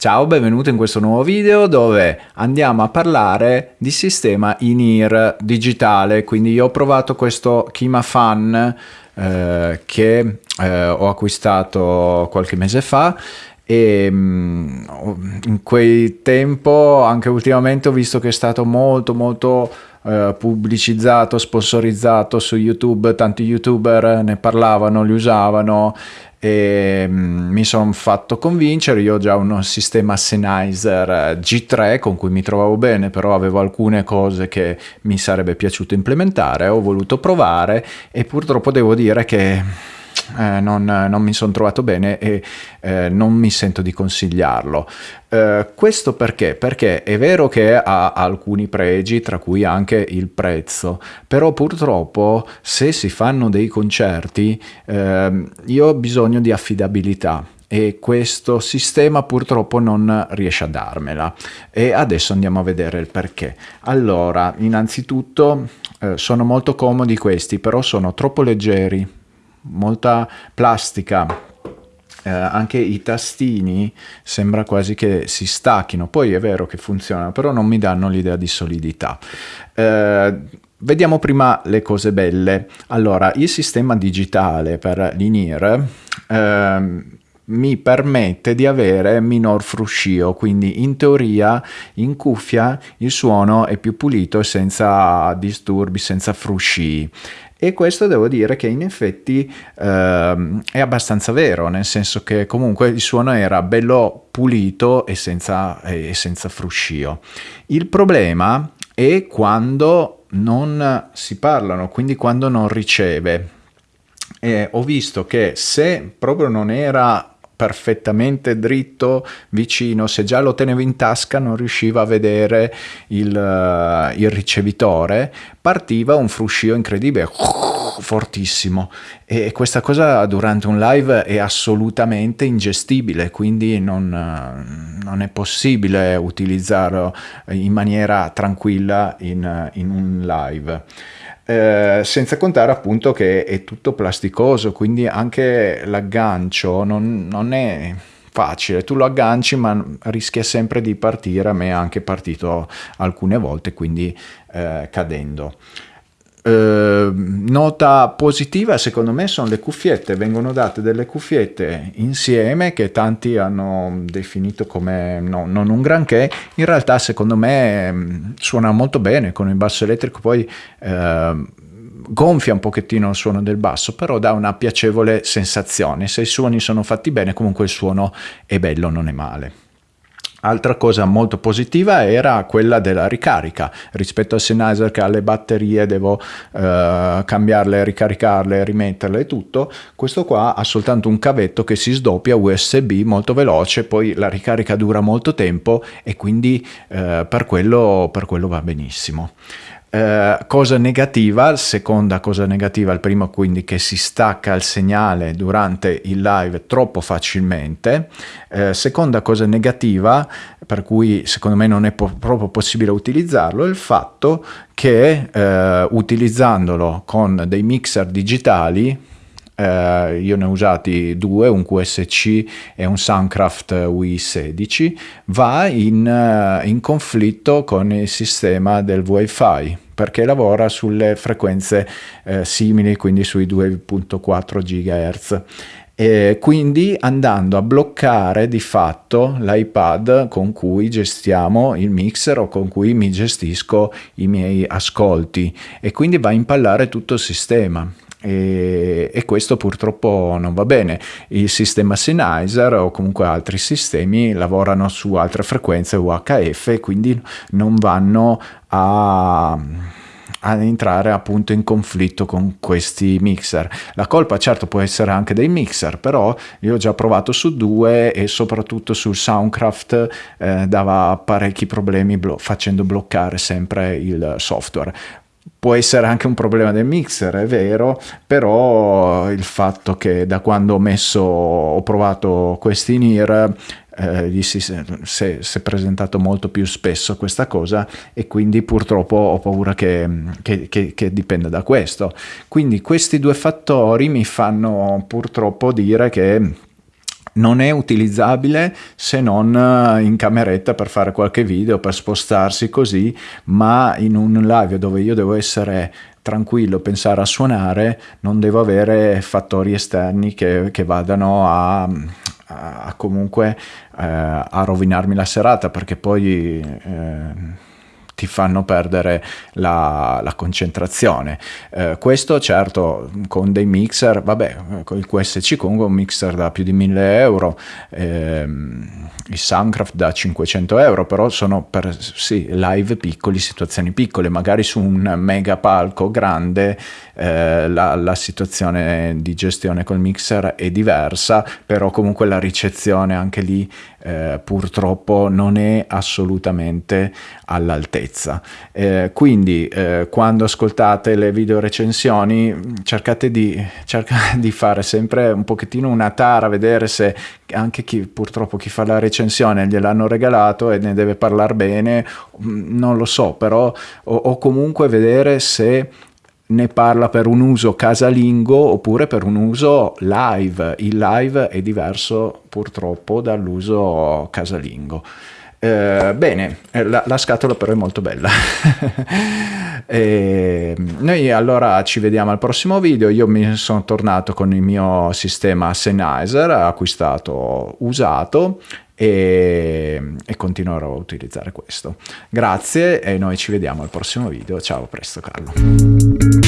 Ciao, benvenuto in questo nuovo video dove andiamo a parlare di sistema in-ear digitale. Quindi io ho provato questo Kima Fan eh, che eh, ho acquistato qualche mese fa e mm, in quel tempo anche ultimamente ho visto che è stato molto molto eh, pubblicizzato, sponsorizzato su YouTube, tanti youtuber ne parlavano, li usavano e mm, mi sono fatto convincere, io ho già un sistema Sennheiser eh, G3 con cui mi trovavo bene, però avevo alcune cose che mi sarebbe piaciuto implementare, ho voluto provare e purtroppo devo dire che eh, non, non, mi sono trovato bene e eh, non mi sento di consigliarlo. Eh, questo perché? Perché è vero che ha alcuni pregi, tra cui anche il prezzo, però purtroppo se si fanno dei concerti ehm, io ho bisogno di affidabilità e questo sistema purtroppo non riesce a darmela e adesso andiamo a vedere il perché allora innanzitutto eh, sono molto comodi questi però sono troppo leggeri molta plastica, eh, anche i tastini sembra quasi che si stacchino, poi è vero che funzionano, però non mi danno l'idea di solidità. Eh, vediamo prima le cose belle. Allora, il sistema digitale per l'INIR eh, mi permette di avere minor fruscio, quindi in teoria in cuffia il suono è più pulito senza disturbi, senza frusci. E questo devo dire che in effetti ehm, è abbastanza vero, nel senso che comunque il suono era bello pulito e senza, e senza fruscio. Il problema è quando non si parlano, quindi quando non riceve. E ho visto che se proprio non era perfettamente dritto vicino. Se già lo tenevo in tasca non riusciva a vedere il, uh, il ricevitore. Partiva un fruscio incredibile fortissimo. E questa cosa durante un live è assolutamente ingestibile quindi non, non è possibile utilizzarlo in maniera tranquilla in, in un live. Eh, senza contare appunto che è tutto plasticoso, quindi anche l'aggancio non, non è facile, tu lo agganci ma rischia sempre di partire, a me è anche partito alcune volte, quindi eh, cadendo. Eh, nota positiva secondo me sono le cuffiette, vengono date delle cuffiette insieme che tanti hanno definito come no, non un granché, in realtà secondo me mm, suona molto bene con il basso elettrico, poi eh, gonfia un pochettino il suono del basso, però dà una piacevole sensazione, se i suoni sono fatti bene comunque il suono è bello, non è male. Altra cosa molto positiva era quella della ricarica rispetto al Sennheiser che ha le batterie, devo eh, cambiarle, ricaricarle, rimetterle e tutto. Questo qua ha soltanto un cavetto che si sdoppia USB molto veloce, poi la ricarica dura molto tempo e quindi eh, per, quello, per quello va benissimo. Eh, cosa negativa, seconda cosa negativa, il primo quindi che si stacca il segnale durante il live troppo facilmente, eh, seconda cosa negativa per cui secondo me non è po proprio possibile utilizzarlo è il fatto che eh, utilizzandolo con dei mixer digitali eh, io ne ho usati due, un QSC e un Soundcraft Wii16, va in, uh, in conflitto con il sistema del Wi-Fi perché lavora sulle frequenze eh, simili, quindi sui 2.4 GHz. E quindi andando a bloccare di fatto l'iPad con cui gestiamo il mixer o con cui mi gestisco i miei ascolti. E quindi va a impallare tutto il sistema e, e, questo purtroppo non va bene. Il sistema Sennheiser o comunque altri sistemi lavorano su altre frequenze UHF e quindi non vanno a ad entrare appunto in conflitto con questi mixer. La colpa certo può essere anche dei mixer, però io ho già provato su due e soprattutto sul Soundcraft eh, dava parecchi problemi blo facendo bloccare sempre il software. Può essere anche un problema del mixer, è vero, però il fatto che da quando ho messo, ho provato questi NIR, eh, gli si, si, è presentato molto più spesso questa cosa e quindi purtroppo ho paura che, che, che, che dipenda da questo. Quindi questi due fattori mi fanno purtroppo dire che non è utilizzabile se non eh, in cameretta per fare qualche video, per spostarsi così, ma in un live dove io devo essere tranquillo, pensare a suonare, non devo avere fattori esterni che, che vadano a, a comunque eh, a rovinarmi la serata perché poi eh, ti fanno perdere la, la concentrazione. Eh, questo certo con dei mixer, vabbè, con il QSC comunque un mixer da più di 1000 euro, ehm, il Soundcraft da 500 euro, però sono per sì, live piccoli, situazioni piccole, magari su un mega palco grande eh, la, la situazione di gestione col mixer è diversa, però comunque la ricezione anche lì eh, purtroppo non è assolutamente all'altezza. Eh, quindi eh, quando ascoltate le video recensioni cercate di, cercate di fare sempre un pochettino una tara, vedere se anche chi purtroppo chi fa la recensione gliel'hanno regalato e ne deve parlare bene, non lo so, però o, o comunque vedere se ne parla per un uso casalingo oppure per un uso live. Il live è diverso purtroppo dall'uso casalingo. Eh, bene, eh, la, la, scatola però è molto bella. e noi allora ci vediamo al prossimo video. Io mi sono tornato con il mio sistema Sennheiser acquistato usato e, e continuerò a utilizzare questo. Grazie e noi ci vediamo al prossimo video. Ciao, presto Carlo.